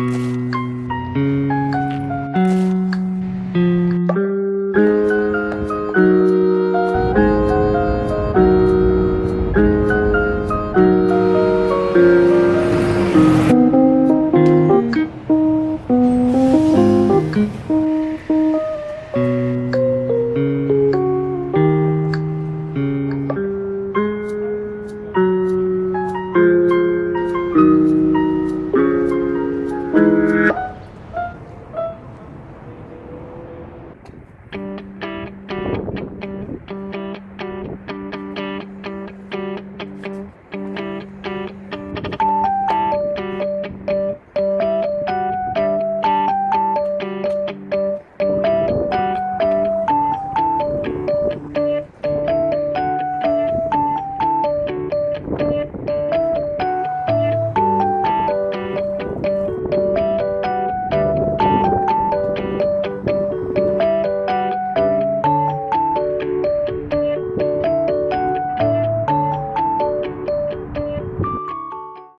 Mm-hmm.